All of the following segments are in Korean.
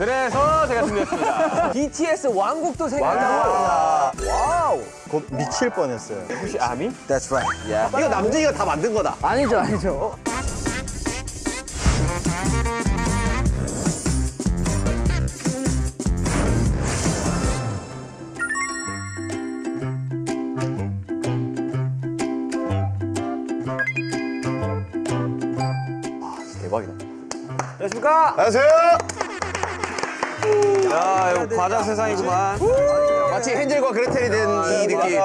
그래서 제가 준비했습니다. BTS 왕국도 생겼다. Wow. 곧 미칠 뻔했어요. 혹시 아미? That's right. 이거 남진이가 다 만든 거다. 아니죠, 아니죠. 대박이다. 안녕하십니까? 안녕하세요. 야, 이거 과자 세상이구만. 마치 헨젤과 그레텔이 된 이 느낌.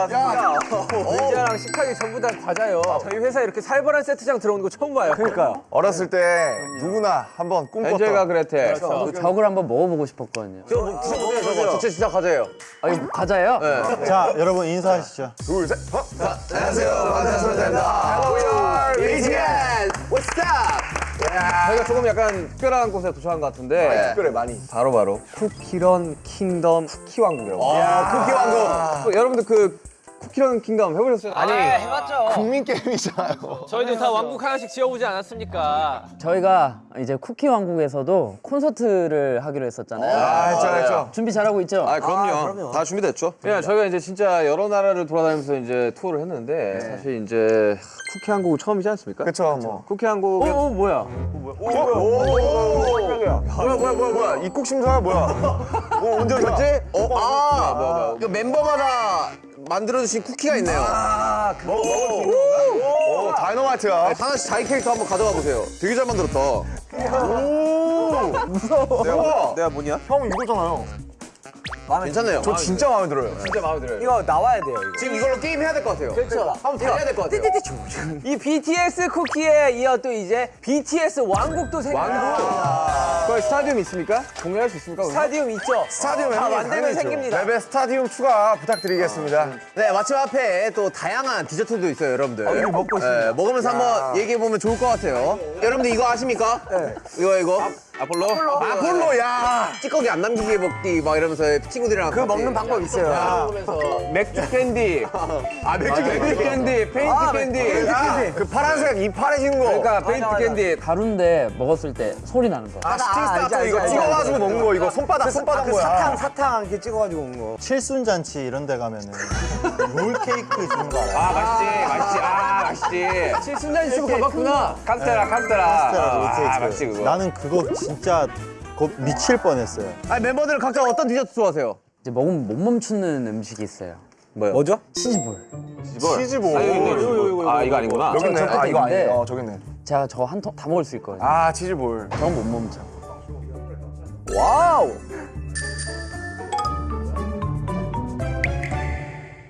의자랑 식탁이 전부 다 과자요. 저희 회사 이렇게 살벌한 세트장 들어오는 거 처음 봐요. 그러니까요. 어렸을 때 누구나 한번 꿈꿨던 엔젤과 그레텔. 적을 한번 먹어보고 싶었거든요. 저거 드셔보세요, 저거. 진짜 진짜 과자예요. 아, 이거 과자예요? 자, 여러분 인사하시죠. 둘, 셋, 어? 안녕하세요. 반갑습니다. Hello, BTS. What's up? 저희가 조금 약간 특별한 곳에 도착한 것 같은데 특별해 많이. 바로 바로 쿠키런 킹덤 쿠키 왕국이라고. 아, 쿠키 왕국. 그, 여러분들 그 쿠키런 킹덤 해보셨어요? 아니 국민 게임이잖아요. 저희도 다 왕국 하나씩 지어보지 않았습니까? 저희가 이제 쿠키 왕국에서도 콘서트를 하기로 했었잖아요. 아, 했죠, 했죠. 준비 잘하고 있죠? 아 그럼요. 다 준비됐죠. 예, 저희가 이제 진짜 여러 나라를 돌아다니면서 이제 투어를 했는데 사실 이제 쿠키 한국은 처음이지 않습니까? 그쵸, 뭐. 쿠키 한국은 어, 뭐야? 뭐야, 뭐야, 뭐야, 뭐야. 입국 심사야, 뭐야. 뭐, 언제 오셨지? 어, 아, 이거 멤버마다 만들어주신 쿠키가 있네요. 아, 그거 먹을 수 있는 건가? 오, 다이너마이트야. 하나씩 자기 캐릭터 한번 가져가 보세요. 되게 잘 만들었다. 내가 뭐냐? 형 이거잖아요. 괜찮네요. 저 진짜 마음에 들어요. 진짜 마음에 들어요. 이거 나와야 돼요, 이거. 지금 이걸로 게임 해야 될 것 같아요. 그렇죠. 한번 달려야 될 것 같아요. 이 BTS 쿠키에 이어 또 이제 BTS 왕국도 생깁니다. 거기 스타디움 있습니까? 공연할 수 있습니까? 스타디움 있죠? 스타디움 다 형님, 만들면. 생깁니다. 랩의 스타디움 추가 부탁드리겠습니다. 네, 마침 앞에 또 다양한 디저트도 있어요, 여러분들. 이거 먹고 네, 먹으면서 한번 얘기해 보면 좋을 것 같아요. 여러분들 이거 아십니까? 이거 이거 아 폴로? 아폴로, 야! 찌꺼기 안 남기게 먹기 막 이러면서 친구들이랑 그 먹는 방법 있어요. 맥주 캔디. 아, 맥주 맥주 캔디, 페인트 캔디. 야, 그 파란색 입 파래진 거. 그러니까 페인트 캔디. 가루인데 먹었을 때 소리 나는 거. 아, 스팅 스타터 이거 찍어가지고 먹는 거, 이거 손바닥, 손바닥 거야. 사탕 이렇게 찍어가지고 온 거. 칠순잔치 이런 데 가면은 롤 케이크 주는 거 알아요? 아 맛있지, 맛있지, 아 맛있지. 칠순잔치 꽤 가봤구나. 카스테라, 카스테라. 카스테라 롤 케이크. 아, 맛있지 그거. 나는 그거 진짜 곧 미칠 뻔했어요. 아니, 멤버들은 각자 어떤 디저트 좋아하세요? 이제 먹으면 못 멈추는 음식이 있어요. 뭐요? 뭐죠? 치즈볼. 치즈볼. 아, 이거, 이거, 이거, 이거, 이거. 아 이거 아니구나. 여기 있네. 저 아, 이거 아니네. 어, 저기 있네. 제가 저한통 다 먹을 수 있거든요. 아, 치즈볼. 저건 못 멈춰. Wow!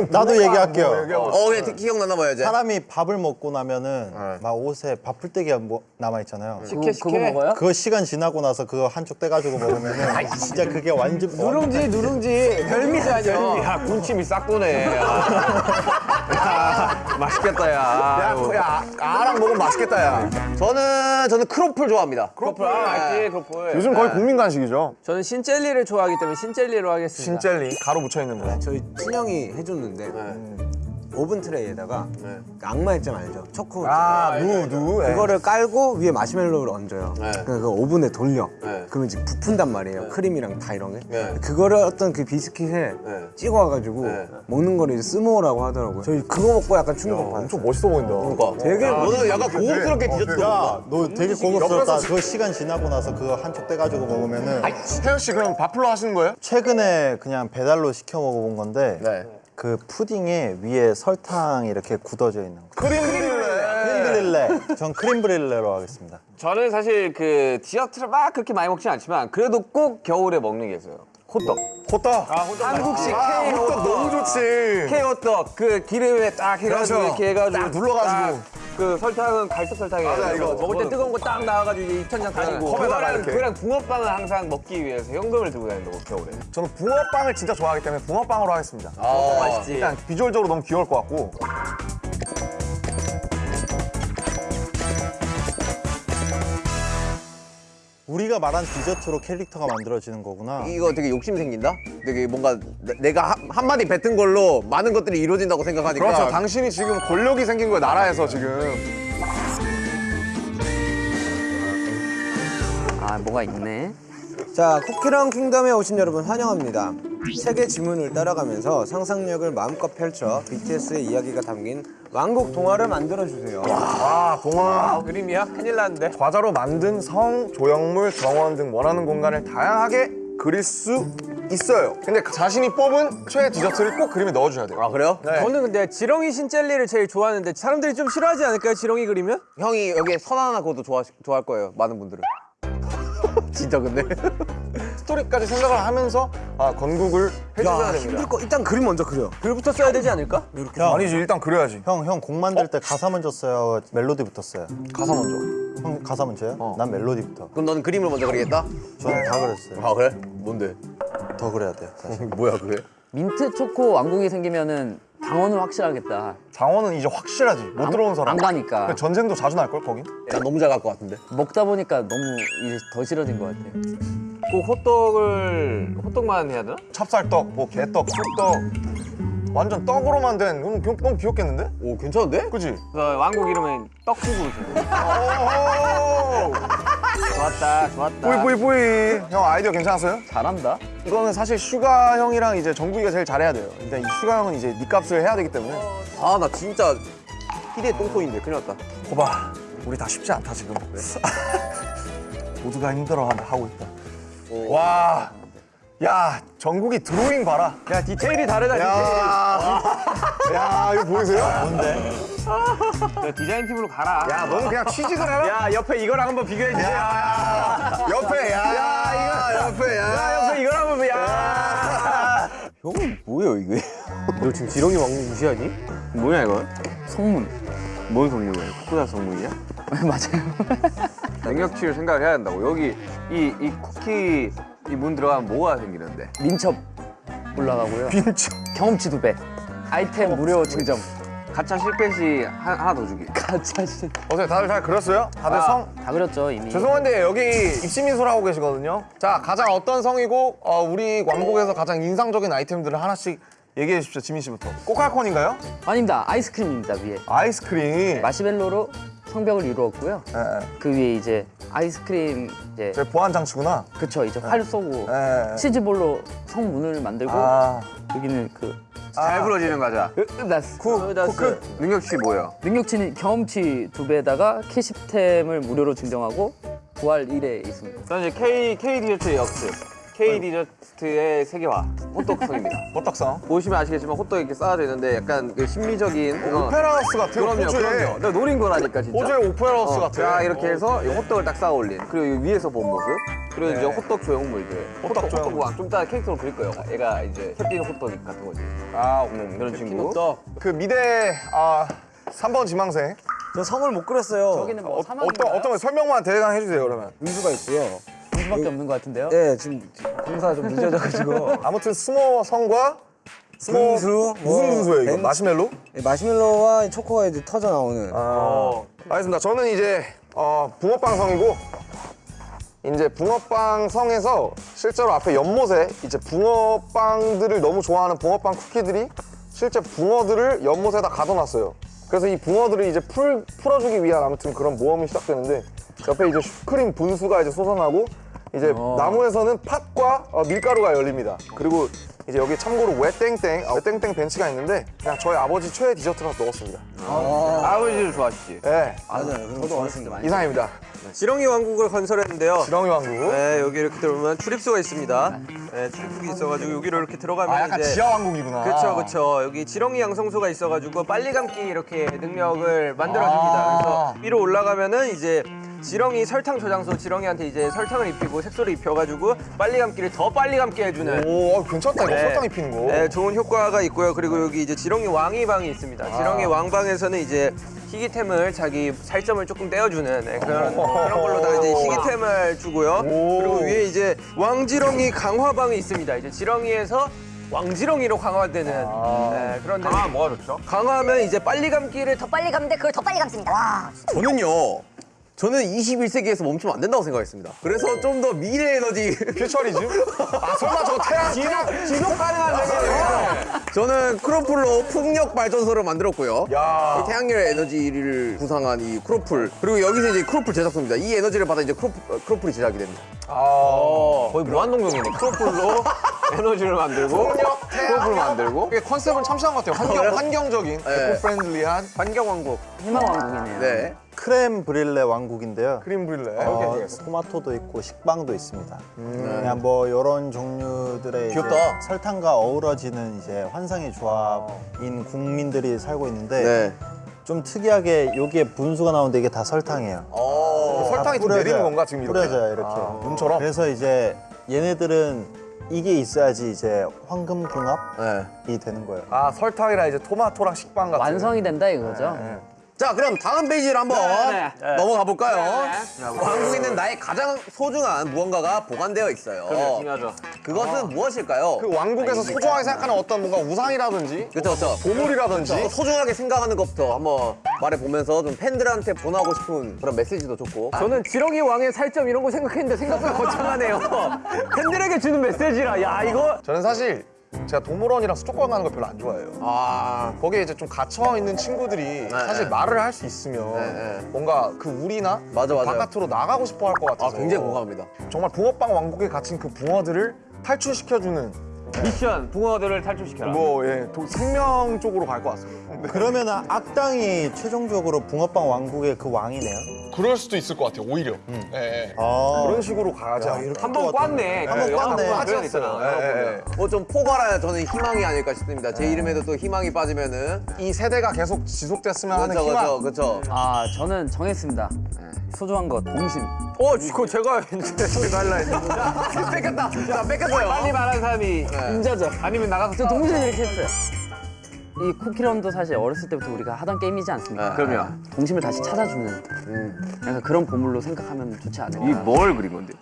나도 얘기할게요. 어, 네, 기억나나 봐요, 이제. 사람이 밥을 먹고 나면은 막 옷에 밥 풀떼기가 뭐 남아 있잖아요. 그거, 그거 먹어요? 그거 시간 지나고 나서 그거 한쪽 떼가지고 먹으면은 진짜 그게 완전 누룽지 누룽지 별미지 아니야. 야 군침이 싹 도네. 야, 맛있겠다 야. 야. 야, 아랑 먹으면 맛있겠다, 야. 저는, 저는 크로플 좋아합니다. 크로플 아 맛있지 크로플. 요즘 거의 국민 간식이죠. 저는 신젤리를 좋아하기 때문에 신젤리로 하겠습니다. 신젤리. 가루 묻혀 있는 거. 저희 친형이 해줬는데 오븐 트레이에다가 그 악마의 잼 알죠? 초코 아, 누, 누. 예. 그거를 깔고 위에 마시멜로우를 얹어요. 그러니까 그 오븐에 돌려. 그러면 이제 부푼단 말이에요. 크림이랑 다 이런 게. 그거를 어떤 그 비스킷에 찍어와가지고 먹는 거를 이제 s'more라고 하더라고요. 저희 그거 먹고 약간 충격 받았어요. 엄청 멋있어 보인다. 그러니까. 되게, 너는 약간 고급스럽게 디저트 먹는다. 야, 너 되게 고급스럽다. 그거 시간 지나고 나서 그거 한쪽 떼가지고 먹으면은 태현 씨 그럼 와플로 하시는 거예요? 최근에 그냥 배달로 시켜 먹어본 건데 네. 그 푸딩에 위에 설탕이 이렇게 굳어져 있는 거. crème brûlée. crème brûlée. 전 crème brûlée로 하겠습니다. 저는 사실 그 디저트를 막 그렇게 많이 먹진 않지만 그래도 꼭 겨울에 먹는 게 있어요. 호떡. 호떡. 한국식 아, K 호떡 호떡. 너무 좋지. K 호떡 그 기름에 딱 해가지고 그렇죠. 이렇게 해가지고 딱 눌러가지고. 딱 그 설탕은 갈색 설탕에 맞아, 이거 먹을 때 뜨거운 거 딱 나와가지고 이제 입천장 다 까지고. 컵에다가 그거랑 이렇게. 그랑 붕어빵을 항상 먹기 위해서 현금을 들고 다닌다고 겨울에. 저는 붕어빵을 진짜 좋아하기 때문에 붕어빵으로 하겠습니다. 아, 맛있지. 일단 비주얼적으로 너무 귀여울 것 같고. 우리가 말한 디저트로 캐릭터가 만들어지는 거구나. 이거 되게 욕심 생긴다? 되게 뭔가 내- 내가 한- 한마디 뱉은 걸로 많은 것들이 이루어진다고 생각하니까. 그렇죠. 당신이 지금 권력이 생긴 거예요, 나라에서 지금. 아 뭐가 있네. 자, 쿠키랑 킹덤에 오신 여러분 환영합니다. 세계 지문을 따라가면서 상상력을 마음껏 펼쳐 BTS의 이야기가 담긴 왕국 동화를 만들어 주세요. 아 동화 그림이야? 큰일 났는데. 과자로 만든 성, 조형물, 정원 등 원하는 공간을 다양하게 그릴 수 있어요. 근데 자신이 뽑은 최애 디저트를 꼭 그림에 넣어줘야 돼요. 아 그래요? 네. 저는 근데 지렁이 신젤리를 제일 좋아하는데 사람들이 좀 싫어하지 않을까요? 지렁이 그리면? 형이 여기에 선 하나 그것도 좋아 좋아할 거예요. 많은 분들은. 진짜 근데. 스토리까지 생각을 하면서 아 건국을 해주셔야 됩니다. 힘들 거 일단 그림 먼저 그려. 글부터 써야 되지 않을까? 형, 아니지 일단 그려야지. 형, 형 곡 만들 때 가사 먼저 써요? 멜로디부터 써요? 가사 먼저. 형 가사 먼저요? 난 멜로디부터. 그럼 너는 그림을 먼저 그리겠다? 저는 다 그랬어요. 아 그래? 뭔데? 더 그래야 돼요, 사실. 뭐야 그게? 민트 초코 왕국이 생기면은 당원은 확실하겠다. 장원은 이제 확실하지. 못 들어온 사람. 안 가니까. 전쟁도 자주 날걸 거긴. 난 너무 잘 갈 것 같은데. 먹다 보니까 너무 이제 더 싫어진 것 같아. 꼭 호떡을 호떡만 해야 되나? 찹쌀떡, 뭐 개떡, 쑥떡. 완전 떡으로만 된. 그럼 귀- 너무 귀엽겠는데? 오 괜찮은데? 그지? 그 왕국 이름은 떡국으로! 좋았다, 좋았다. 뿌이 뿌이 뿌이. 형 아이디어 괜찮았어요? 잘한다. 이거는 사실 슈가 형이랑 이제 정국이가 제일 잘해야 돼요. 일단 이 슈가 형은 이제 니 값을 해야 되기 때문에. 아 나 진짜 희대의 똥손인데 큰일 났다. 거봐, 우리 다 쉽지 않다 지금. 모두가 힘들어 하고 있다. 와, 야 정국이 드로잉 봐라. 야 디테일이 다르다 디테일. 야, 야 이거 보이세요? 뭔데? 너 디자인 팀으로 가라. 야, 너는 그냥 취직을 해라. 야 옆에 이거랑 한번 비교해 주세요. 야, 옆에, 야, 이거 옆에, 야. 옆에 이거랑 한번 야. 형은 뭐예요 이게? 너 지금 지렁이 왕국 무시하니? 뭐야 이거? 성문. 뭔 성문이야? 쿠쿠다 성문이야? 맞아요. 능력치를 생각을 해야 된다고. 여기 이, 이 쿠키 이 문 들어가면 뭐가 생기는데? 민첩 올라가고요. 빈쳐. 경험치 두 배. 아이템 무료 증정. 가차 실패 시 하- 하나 더 주기. 가짜 신. 어때 다들 잘 그렸어요? 다들 성? 다 그렸죠 이미. 죄송한데 여기 입시민소를 하고 계시거든요. 자, 가장 어떤 성이고 어, 우리 왕국에서 가장 인상적인 아이템들을 하나씩 얘기해 주십시오, 지민 씨부터. 꼬칼콘인가요? 아닙니다. 아이스크림입니다 위에. 아이스크림. 마시멜로로 성벽을 이루었고요. 예, 예. 그 위에 이제 아이스크림 이제 제 보안 장치구나. 그쵸 이제 활 쏘고 예, 예. 치즈볼로 성문을 만들고 아, 여기는 그 잘 부러지는 과자. 으다스 쿠크. 능력치 뭐예요? 능력치는 경험치 두 배에다가 캐시템을 무료로 증정하고 부활 1에 있습니다. 저는 이제 K K 디저트의 역습. K 디저트의 세계화 호떡성입니다. 버떡성. 보시면 아시겠지만 호떡이 이렇게 쌓아져 있는데 약간 그 심미적인 어, 오페라 하우스 같아요. 그럼요, 호주에. 그럼요. 내가 노린 거라니까 진짜. 호주의 오페라 하우스 어, 같아. 자 이렇게 해서 이 호떡을 딱 쌓아 올린 그리고 이 위에서 본 모습 그리고 이제 네. 호떡 조형물들 호떡 호떡 조형물. 호떡 좀 이따 캐릭터로 그릴 거예요 얘가 이제 캡틴 호떡 같은 거지 아, 음, 그런 친구 그 미대 아 3번 지망생. 저 성을 못 그렸어요. 여기는 뭐 어? 어떤 어떤 거 설명만 대강 해주세요 그러면. 분수가 있고요. 수밖에 없는 것 같은데요. 네, 지금 공사가 좀 늦어져가지고. 아무튼 s'more 성과 s'more 분수, 무슨 뭐, 분수예요 이거? 벤- 마시멜로? 네, 마시멜로와 초코가 이제 터져 나오는. 아, 알겠습니다. 저는 이제 어, 붕어빵 성이고 이제 붕어빵 성에서 실제로 앞에 연못에 이제 붕어빵들을 너무 좋아하는 붕어빵 쿠키들이 실제 붕어들을 연못에다 가둬놨어요. 그래서 이 붕어들을 이제 풀, 풀어주기 위한 아무튼 그런 모험이 시작되는데 옆에 이제 슈크림 분수가 이제 솟아나고 이제 나무에서는 팥과 어, 밀가루가 열립니다. 그리고 이제 여기 참고로 외땡땡, 아, 외땡땡 벤치가 있는데 그냥 저희 아버지 최애 디저트라 넣었습니다. 아 버지를 좋아하시지 네, 맞아요. 저도 어렸을 때 많이. 이상입니다. 지렁이 왕국을 건설했는데요. 지렁이 왕국. 네, 여기 이렇게 들어오면 출입구가 있습니다. 네, 출입구가 있어가지고 여기로 이렇게 들어가면 아, 약간 이제 지하 왕국이구나. 그렇죠, 그렇죠. 여기 지렁이 양성소가 있어가지고 빨리 감기 이렇게 능력을 만들어줍니다. 아. 그래서 위로 올라가면은 이제 지렁이 설탕 저장소 지렁이한테 이제 설탕을 입히고 색소를 입혀가지고 빨리 감기를 더 빨리 감게 해주는 오, 어, 괜찮다 이거 네. 설탕 입히는 거. 네, 좋은 효과가 있고요. 그리고 여기 이제 지렁이 왕이 방이 있습니다. 아. 지렁이 왕방에서는 이제 희귀템을 자기 살점을 조금 떼어주는 네, 그런 그런 걸로다가 이제 희귀템을 주고요. 오. 그리고 위에 이제 왕지렁이 강화방이 있습니다. 이제 지렁이에서 왕지렁이로 강화되는 네, 그런 데아 뭐가 좋죠? 강화하면 이제 빨리 감기를 더더 빨리 감는데 그걸 더 빨리 감습니다. 와. 저는요 저는 21세기에서 멈추면 안 된다고 생각했습니다. 그래서 좀 더 미래 에너지. futurism? 아 설마 저거 태양 태양 지속 가능한 세계에서 저는 크로플로 풍력 발전소를 만들었고요. 태양열 에너지를 구상한 이 크로플 그리고 여기서 이제 크로플 제작소입니다. 이 에너지를 받아 이제 크로플, 어, 크로플이 제작이 됩니다. 어, 거의 무한동력이네. 크로플로 에너지를 만들고 크로플 만들고 이게 컨셉은 참신한 것 같아요. 환경, 환경적인, 네. eco-friendly한 환경 왕국. 희망 왕국이네요. 네. 크렘 브릴레 왕국인데요. 크림 브릴레. 어, 토마토도 있고 식빵도 있습니다. 그냥 뭐 이런 종류들의. 설탕과 어우러지는 이제 환상의 조합인 국민들이 살고 있는데 네. 좀 특이하게 여기에 분수가 나오는데 이게 다 설탕이에요. 어. 설탕이 다좀 내리는 뿌려져요. 건가 지금 이렇게? 뿌려져요 이렇게. 눈처럼? 그래서 이제 얘네들은 이게 있어야지 이제 황금 궁합이 네. 되는 거예요. 아 설탕이랑 이제 토마토랑 식빵 같은. 완성이 된다 이거죠. 자, 그럼 다음 페이지를 한번 네, 넘어가 볼까요? 왕국에는 나의 가장 소중한 무언가가 보관되어 있어요. 중요하죠. 그것은 무엇일까요? 그 왕국에서 소중하게 생각하는 어떤 뭔가 우상이라든지 그렇죠, 그렇죠. 보물이라든지 소중하게 생각하는 것부터 한번 말해보면서 좀 팬들한테 보내고 싶은 그런 메시지도 좋고 저는 지렁이 왕의 살점 이런 거 생각했는데 생각보다 거창하네요. 팬들에게 주는 메시지라. 야 이거 저는 사실 제가 동물원이랑 수족관 가는 거 별로 안 좋아해요. 아 거기에 이제 좀 갇혀 있는 친구들이 사실 네. 말을 할 수 있으면 네. 뭔가 그 우리나 맞아, 맞아요. 바깥으로 나가고 싶어 할 것 같아서 아, 굉장히 공감합니다. 정말 붕어빵 왕국에 갇힌 그 붕어들을 탈출시켜주는 미션 붕어들을 탈출시켜라. 뭐 예, 도- 생명 쪽으로 갈 것 같습니다. 그러면 악당이 최종적으로 붕어빵 왕국의 그 왕이네요. 그럴 수도 있을 것 같아요. 오히려 예, 예. 아, 그런 식으로 가지 않을까. 한번 꿨네. 한번 꿨네. 빠졌어요. 예, 예. 뭐좀 포괄하여 저는 희망이 아닐까 싶습니다. 제 이름에도 또 희망이 빠지면은 이 세대가 계속 지속됐으면 하는 그렇죠, 희망. 그렇죠, 그렇죠. 아 저는 정했습니다. 소중한 것 동심. 어, 그거 제가 이제 저희가 할라 했는데. 뺏겼다. 자, 뺏겼어요. 빨리 말한 사람이 임자죠. 아니면 나가서 저 동심 이렇게 했어요. 이 쿠키런도 사실 어렸을 때부터 우리가 하던 게임이지 않습니까? 네, 그럼요. 동심을 다시 찾아주는 약간 그런 보물로 생각하면 좋지 않을까. 뭘 그린 건데?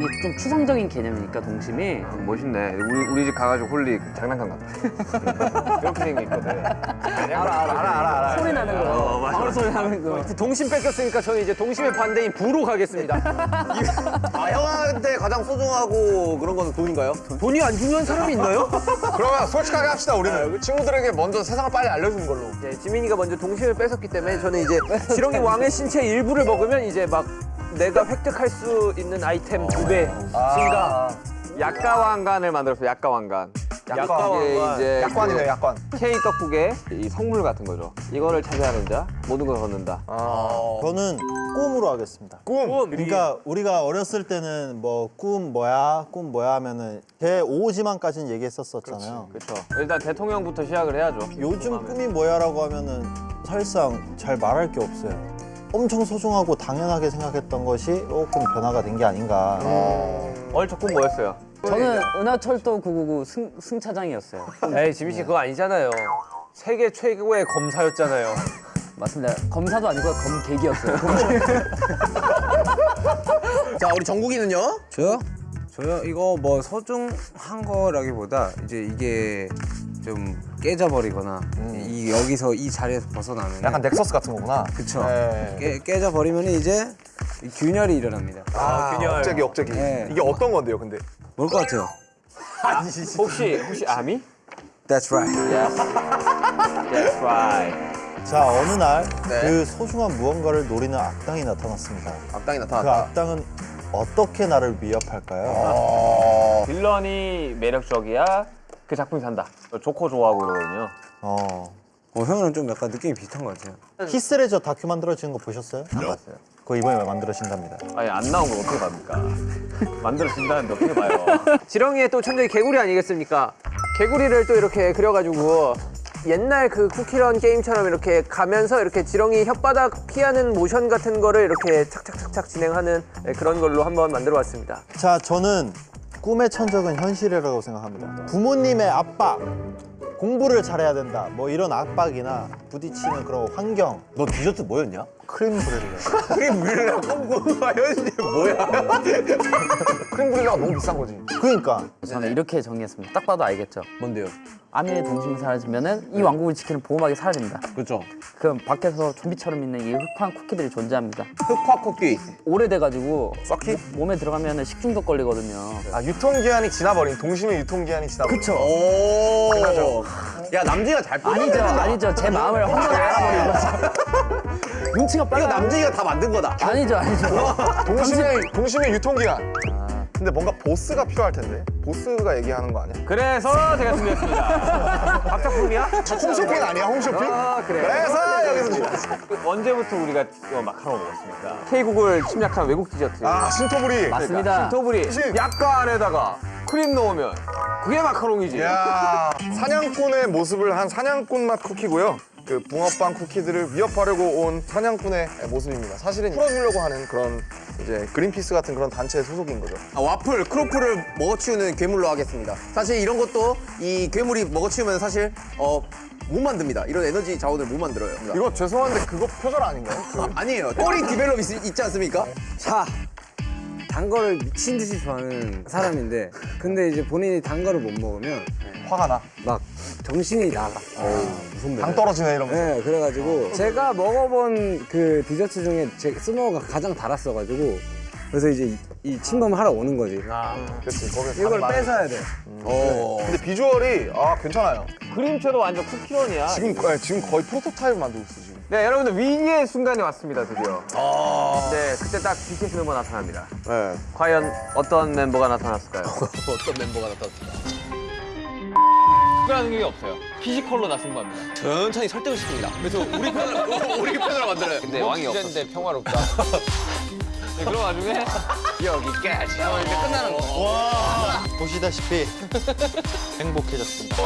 이게 좀 추상적인 개념이니까 동심이 멋있네. 우리 우리 집 가가지고 홀리 장난감 같아. 이렇게 생겼거든. 알아 알아 알아 알아. 소리 나는 거. 방울 소리 나는 거. 동심 뺏겼으니까 저는 이제 동심의 반대인 부로 가겠습니다. 아, 형한테 가장 소중하고 그런 거는 돈인가요? 돈이 안 중요한 사람이 있나요? 그러면 솔직하게 합시다 우리는 그 친구들에게 먼저 세상을 빨리 알려주는 걸로. 네, 지민이가 먼저 동심을 뺏었기 때문에 저는 이제 지렁이 왕의 신체 일부를 먹으면 이제 막 내가 획득할 수 있는 아이템 두 배 증가. 약가왕관을 만들었어요. 약가왕관. 약가왕관. 이제 약관이네 약관. K 떡국의 이 성물 같은 거죠. 이거를 차지하는 자 모든 걸 걷는다. 저는 꿈으로 하겠습니다. 꿈. 그러니까 우리가 어렸을 때는 뭐 꿈 뭐야, 꿈 뭐야 하면은 제 5지만까지는 얘기했었었잖아요. 그렇죠. 일단 대통령부터 시작을 해야죠. 요즘 꿈이 뭐야라고 하면은 사실상 잘 말할 게 없어요. 엄청 소중하고 당연하게 생각했던 것이 조금 변화가 된 게 아닌가. 어릴 적꿈 뭐였어요? 저는 은하철도 999 승, 승차장이었어요. 에이 지민 씨 그거 아니잖아요. 세계 최고의 검사였잖아요. 맞습니다. 검사도 아니고 검객이었어요. 자, 우리 정국이는요? 저요? 저요? 이거 뭐 소중한 거라기보다 이제 이게 좀 깨져버리거나 이 여기서 이 자리에서 벗어나면 약간 넥서스 같은 거구나. 그쵸 네. 깨, 깨져버리면 이제 이 균열이 일어납니다 아, 균열. 억제기 억제기. 네. 이게 어떤 건데요, 근데? 뭘 것 같아요? 혹시 혹시 아미? That's right That's right. 자 어느 날그 네. 소중한 무언가를 노리는 악당이 나타났습니다. 악당이 그 나타났다. 악당은 어떻게 나를 위협할까요? 어. 빌런이 매력적이야. 그 작품이 산다. 조커 좋아하고 이러거든요. 어. 어, 형이랑 좀 약간 느낌이 비슷한 것 같아요 히스레저 다큐 만들어지는 거 보셨어요? 안 봤어요. 그거 이번에 만들어진답니다. 아니 안 나온 걸 어떻게 답니까? 만들어진다는데 어떻게 봐요? 지렁이의 또 천적이 개구리 아니겠습니까? 개구리를 또 이렇게 그려가지고 옛날 그 쿠키런 게임처럼 이렇게 가면서 이렇게 지렁이 혓바닥 피하는 모션 같은 거를 이렇게 착착착착 진행하는 네, 그런 걸로 한번 만들어 봤습니다. 자, 저는 꿈의 천적은 현실이라고 생각합니다. 부모님의 압박, 공부를 잘해야 된다. 뭐 이런 압박이나 부딪히는 그런 환경. 너 디저트 뭐였냐? 크림 브렐레. 크림 브릴라 껌고 현실이 뭐야? 크림 브릴레가 너무 비싼 거지. 그러니까 저는 이렇게 정리했습니다. 딱 봐도 알겠죠. 뭔데요? 아미의 동심이 사라지면 은 이 왕국을 지키는 보호막이 사라집니다. 그렇죠. 그럼 밖에서 좀비처럼 있는 이 흑화한 쿠키들이 존재합니다. 흑화 쿠키. 오래돼가지고 썩히? 몸에 들어가면 식중독 걸리거든요. 아 유통기한이 지나버린 동심의 유통기한이 지나버린. 그쵸? 오. 야 남진이가 잘 아니죠, 아니죠. 제 마음을 한번에 알아버린 거죠. 눈치가 이거 빨라. 남진이가 다 만든 거다. 아니죠, 아니죠. 동심의 동심의 유통기한. 근데 뭔가 보스가 필요할 텐데. 보스가 얘기하는 거 아니야? 그래서 제가 준비했습니다. 박작품이야? 홈쇼핑 아니야? 홈쇼핑? 아, 그래. 그래서 여기서 준비했어. 언제부터 우리가 어, 마카롱 먹었습니까? K국을 침략한 외국 디저트. 아 신토부리. 맞습니다. 신토부리. 약과 안에다가 크림 넣으면 그게 마카롱이지. 야 사냥꾼의 모습을 한 사냥꾼 맛 쿠키고요. 그 붕어빵 쿠키들을 위협하려고 온 사냥꾼의 모습입니다. 사실은 풀어주려고 하는 그런 이제 그린피스 같은 그런 단체의 소속인 거죠. 아, 와플, 크로플을 먹어치우는 괴물로 하겠습니다. 사실 이런 것도 이 괴물이 먹어치우면 사실 어, 못 만듭니다. 이런 에너지 자원을 못 만들어요. 이거 죄송한데 그거 표절 아닌가요? 그 아니에요. 꼬리 develop 있, 있지 않습니까? 자, 단 거를 미친 듯이 좋아하는 사람인데 근데 이제 본인이 단 거를 못 먹으면 화가 나. 막 정신이 나가. 무슨 당 떨어지네 이러면서. 네, 그래가지고 제가 먹어본 그 디저트 중에 제 스모어가 가장 달았어가지고 그래서 이제 이, 이 침범을 하러 오는 거지. 그렇지. 거기 이걸 뺏어야 돼. 근데 비주얼이 아 괜찮아요. 그림체도 완전 쿠키런이야. 지금 거- 지금 거의 프로토타입 만들고 있어 지금. 네, 여러분들 위기의 순간이 왔습니다, 드디어. 네, 그때 딱 BTS 멤버 나타납니다. 네. 과연 어떤 멤버가 나타났을까요? 어떤 멤버가 나타났을까? 특별한 게 없어요. 피지컬로 나선 겁니다. 천천히 설득을 시킵니다. 그래서 우리 편을 우리 편으로 만들어요. 근데 왕이 없어. 주제인데 평화롭다. 네, 그런 와중에 여기까지. 어, 이제 끝나는 거. 보시다시피 행복해졌습니다.